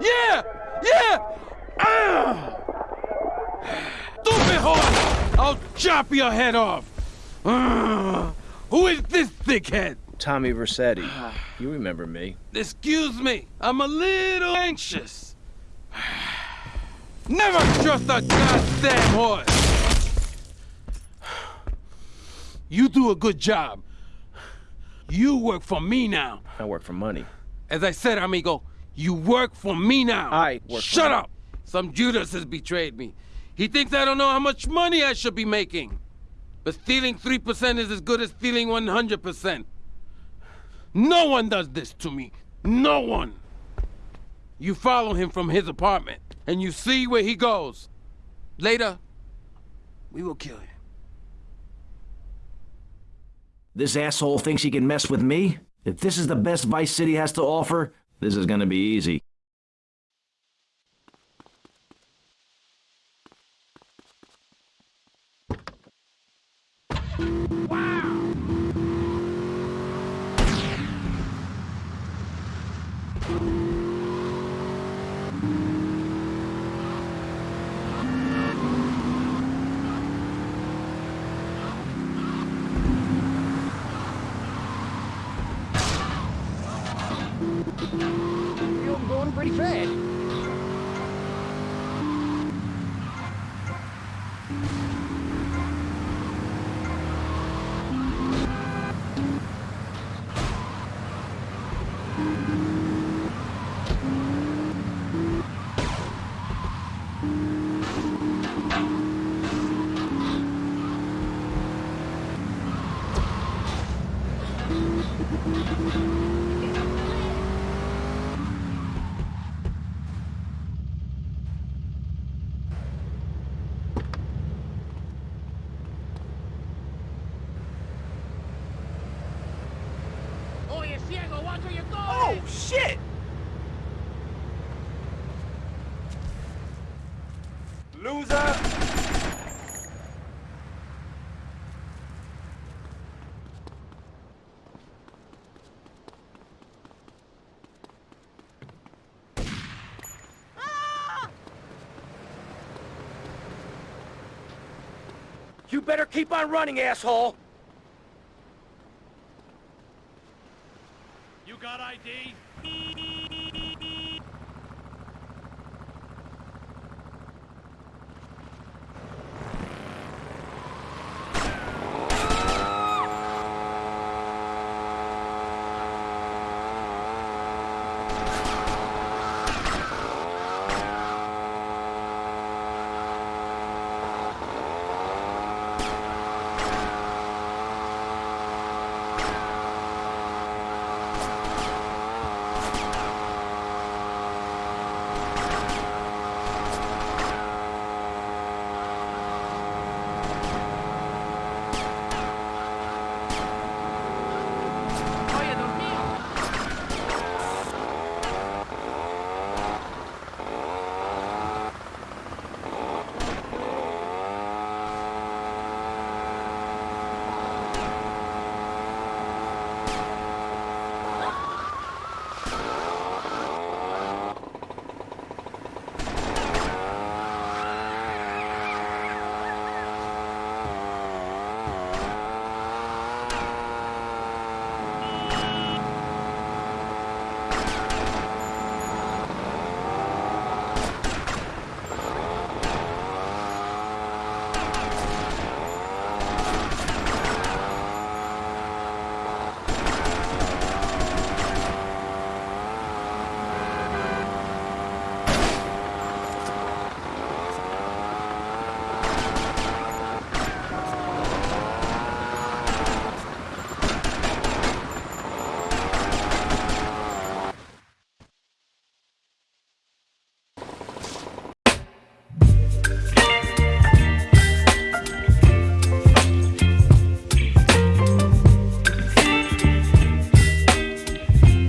Yeah! Yeah! Ah! Stupid horse! I'll chop your head off! Ah! Who is this thickhead? Tommy Vercetti. You remember me. Excuse me, I'm a little anxious. Never trust a goddamn horse! You do a good job. You work for me now. I work for money. As I said, amigo, you work for me now. I work Shut money. up! Some Judas has betrayed me. He thinks I don't know how much money I should be making. But stealing 3% is as good as stealing 100%. No one does this to me. No one. You follow him from his apartment, and you see where he goes. Later, we will kill him. This asshole thinks he can mess with me? If this is the best Vice City has to offer, this is gonna be easy. You're going pretty fast. Oh, shit! Loser! You better keep on running, asshole! ID?